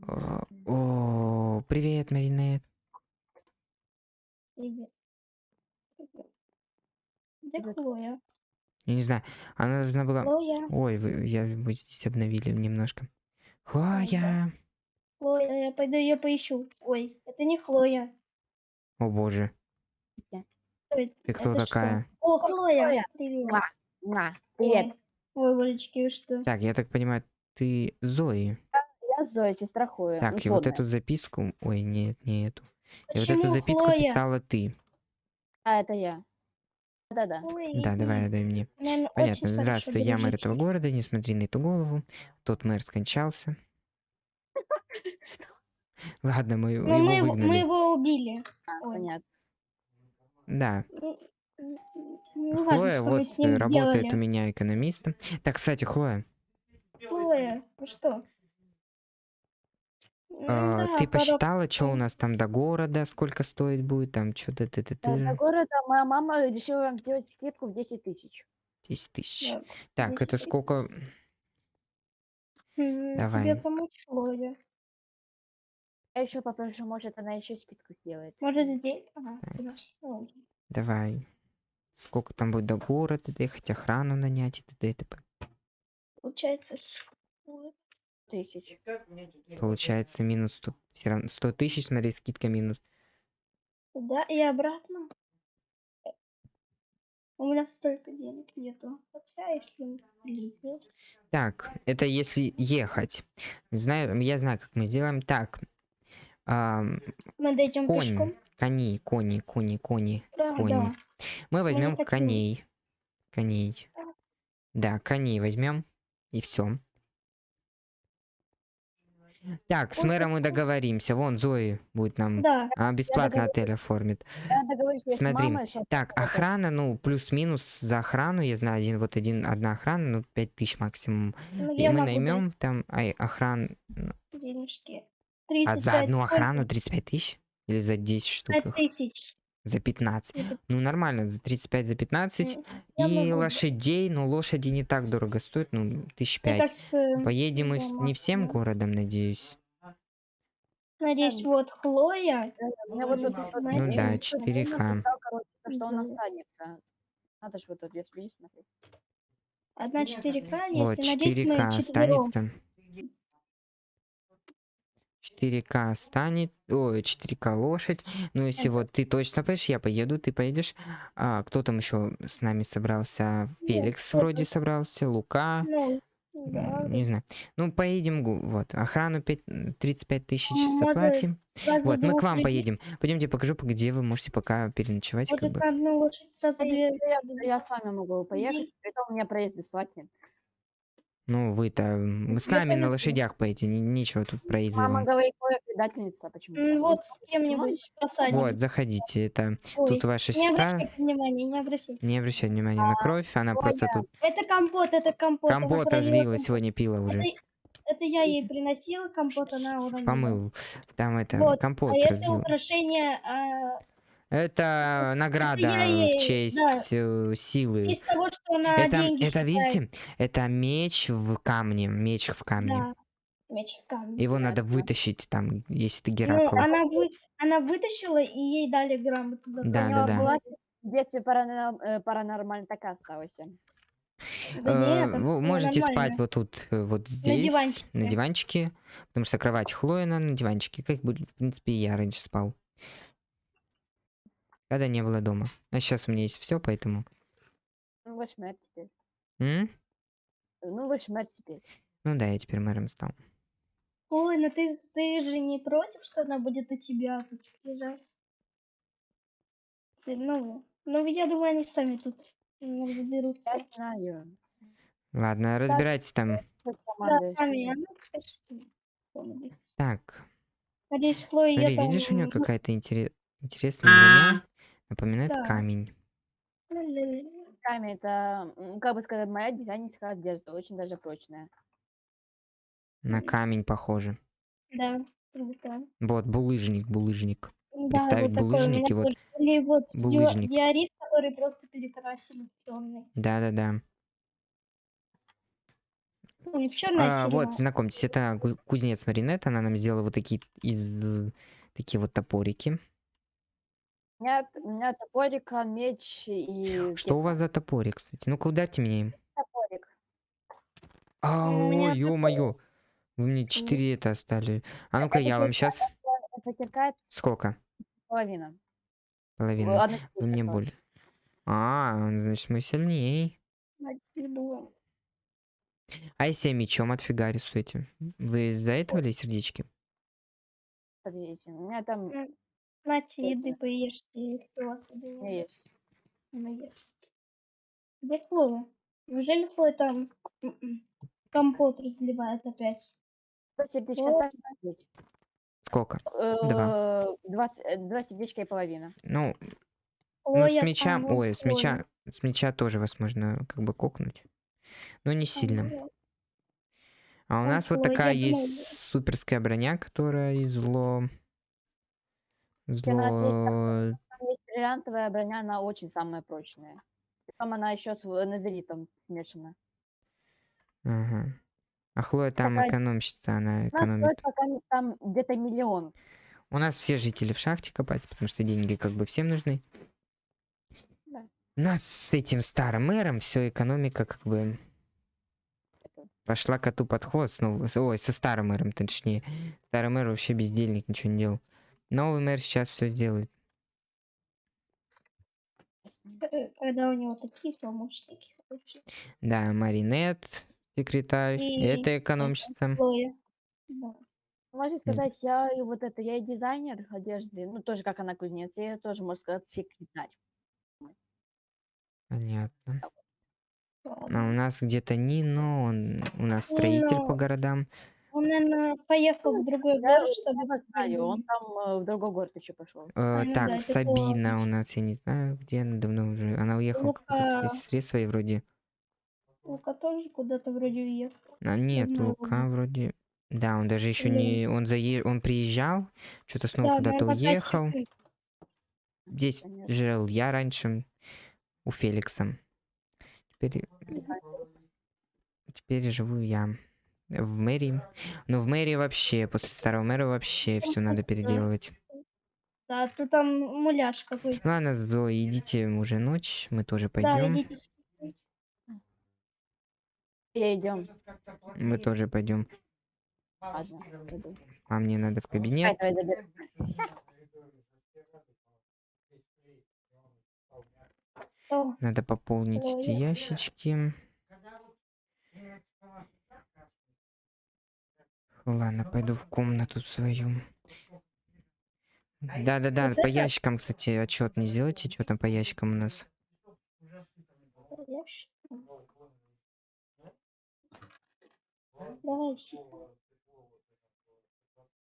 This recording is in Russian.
О, о, привет, Маринет. Привет. Привет. Где. Хлоя? Я не знаю, она должна была... Хлоя, Ой, вы, я, вы здесь обновили немножко. Хлоя! Хлоя, я пойду ее поищу. Ой, это не Хлоя. О боже, Кто это? ты кто Это что? такая? О, Хлоя, Хлоя. привет. Муа. Муа. Привет, Ой, Ой, Валечки, вы что? Так, я так понимаю, ты Зои. Зоя, сестра Хлоя. Так, и вот эту записку... Ой, нет, не эту. И вот эту записку Хлоя? писала ты. А, это я. Да-да. Да, давай, дай мне. Наверно, Понятно, здравствуй, я мэр этого города, не смотри на эту голову. Тот мэр скончался. Что? Ладно, мы его его- мы выгнали. его убили. А, понятно. Да, Ну, Не важно, Хлоя что мы вот с ним э, работает сделали. у меня экономистом. Так, кстати, Хлоя, Хлоя, что? А, Да, ты посчитала, что у нас там до города, сколько стоит будет, там что-то ты ты Да, До ты города моя мама решила вам сделать скидку в 10 тысяч. 10 тысяч. Да, Так, 10 это сколько? Давай. Тебе помочь, Хлоя? Я еще попрошу, может, она еще скидку сделает. Может, здесь? Ага. Давай. Сколько там будет до города, доехать, охрану нанять и т.д. и т.п. Получается, с- Тысяч. Получается минус 100, все равно 100 тысяч, смотри, скидка минус. туда и обратно. У меня столько денег нету. Хотя, если есть. Так, это если ехать. Знаю, я знаю, как мы сделаем. Так, ам, Мы дойдем конь, пешком. кони, кони, кони, кони, Да, кони. да. Мы возьмем хотим- коней. Коней. Да, коней возьмем. И все. Так, с мэром мы договоримся. Вон Зои будет нам Да, а, бесплатно отель оформит. Смотри, мамой. Так, охрана, ну, плюс-минус за охрану, я знаю, один, вот один, одна охрана, ну, 5 тысяч максимум. ну, И мы наймем дать там ай, охран... денежки. А 35, за одну охрану 35 тысяч? Или за 10 штук? 5 их? тысяч. За 15. Это- Ну, нормально, за 35, за 15. М, я И могу. лошадей, ну, лошади не так дорого стоят, ну, тысяч пять. Поедем мы я не всем городом, надеюсь. надеюсь, вот Хлоя. У меня вот тут... Ну вот Ну да, мне 4К. написал, короче, что он останется. Надо же вот тут две смотреть. Одна 4К, Вот, если надеюсь, мы 4К четвером. останется. 4К станет, ой, 4К лошадь. Ну, если вот ты точно поедешь, я поеду, ты поедешь. А, кто там еще с нами собрался? Феликс кто вроде собрался, Лука. Ну, да. Не знаю. Ну, поедем, вот, охрану 5, 35 тысяч Может, заплатим. Сразу Вот, мы к вам поедем. Пойдемте покажу, по- где вы можете пока переночевать, как Может, бы. на одну лошадь сразу две. Я, я с вами могу поехать, Иди. притом у меня проезд бесплатный. Ну, вы-то с нами на лошадях поедете, не- нечего тут проезда Мама говорит, Хлоя предательница, почему? М, Вот с кем-нибудь посадим. Вот, заходите, это Ой, тут ваша не сестра. обращайте внимания, не обращайте. Не обращай внимания на кровь, она просто тут Это компот, это компот. компот разлила, сегодня пила уже. Это, это я ей приносила компот, она уронила. Помыл. Там это, Вот, компот А это разлил. украшение а, Это награда я в честь да. э, силы. из того, что она Это, деньги это считает. видите, это меч в камне, меч в камне. Да, меч в камне. Его Да, надо да. вытащить там, если ты Ну, Геракл. она, вы, она вытащила, и ей дали грамоту за то. Да, да, да. была в детстве паранор- э, паранормально такая осталась. Да Э, нет, вы это можете спать нормально. вот тут, э, вот здесь, диванчике. на диванчике, потому что кровать Хлоина на диванчике, как бы, в принципе, и я раньше спал. Когда не было дома. А сейчас у меня есть все, поэтому. Ну, вы шмерть теперь. М? Ну, вы шмерть теперь. Ну да, я теперь мэром стал. Ой, ну ты, ты же не против, что она будет у тебя тут лежать? Ты, ну, ну, я думаю, они сами тут разберутся. Я знаю. Ладно, разбирайтесь там. Да, сами, она. Так, Надеюсь, Хлоя смотри, там... видишь, у нее какая-то интере- интересная. Напоминает Да. камень. Камень это, м, как бы сказать, моя дизайнерская одежда, очень даже прочная. На Мгм. камень похоже. Да, круто. Вот, булыжник, булыжник. Да, Представить вот такой у булыжники, меня вот. тоже. Или вот дио- булыжник. диорит, который просто перекрасили в черный. Да-да-да. В черной А, вот, знакомьтесь, это гу- кузнец Маринет. Она нам сделала вот такие из э, такие вот топорики. У меня, у меня топорика, меч и... Что у вас за топорик, кстати? Ну-ка, ударьте меня им. Топорик. А, ой, ё-моё. Вы мне 4 это оставили. А ну-ка, я вам сейчас... Сколько? половина. Половина. Вы мне более. А, значит, мы сильнее. А если я мечом отфигарю с этим? Вы из-за этого ли сердечки? Подождите, у меня там Нате, еды поешьте, если у вас еды у меня нет. Ну, есть. Где Хлоя? Неужели Хлоя там м-м, компот разливает опять? Два сердечка О. оставь, подождите. Сколько? Э, Два, э, два сердечка и половина. Ну, ну с вон Ой, с меча... С меча тоже вас можно как бы кокнуть. Но не А, сильно. ну, А у нас вот такая есть суперская броня, которая из зло... у нас есть Зло... Там есть бриллиантовая броня, она очень самая прочная. Там она еще с в- назеритом смешана. Ага. А Хлоя там Такая- экономщица, она экономит. стоит пока не там где-то миллион. У нас все жители в шахте копать, потому что деньги как бы всем нужны. Да. У нас с этим старым мэром все экономика как бы пошла коту под хвост. Ну, ой, со старым мэром, точнее. Старый мэр вообще бездельник, ничего не делал. Новый мэр сейчас все сделает. э, Когда у него такие помощники. Да, Маринет, секретарь, И это экономщица. Да. Можно сказать, я и вот это, я и дизайнер одежды, ну тоже как она кузнец, я тоже, можно сказать, секретарь. Понятно. А у нас где-то Нино, он у нас строитель по Нино. городам. Он, наверное, поехал в другой Я, город, я чтобы... его знаю, он там э, в другой город еще пошел. Э, ну так, да, это Сабина у нас, я не знаю, где она давно уже. Она уехала Лука. сестре своей вроде. Лука тоже куда-то вроде уехал. А нет, Лука вроде. Да, он даже еще не. Он зае... он приезжал, что-то снова Да, куда-то наверное, уехал. тачки. Здесь Понятно. жил я раньше у Феликса. Теперь, Не знаю. теперь живу я в мэрии. Но в мэрии вообще, после старого мэра вообще Там все надо переделывать. Да, ты там муляж какой-то. Ладно, Зоя, идите, уже ночь, мы тоже Да, пойдем. идите спите. Я идем. Мы тоже пойдем. Ладно. А мне надо в кабинет. давай Надо пополнить эти я- ящички. Ладно, пойду в комнату свою. Да-да-да, Вот по это- ящикам, кстати, отчет не сделайте, что там по ящикам у нас. Давай.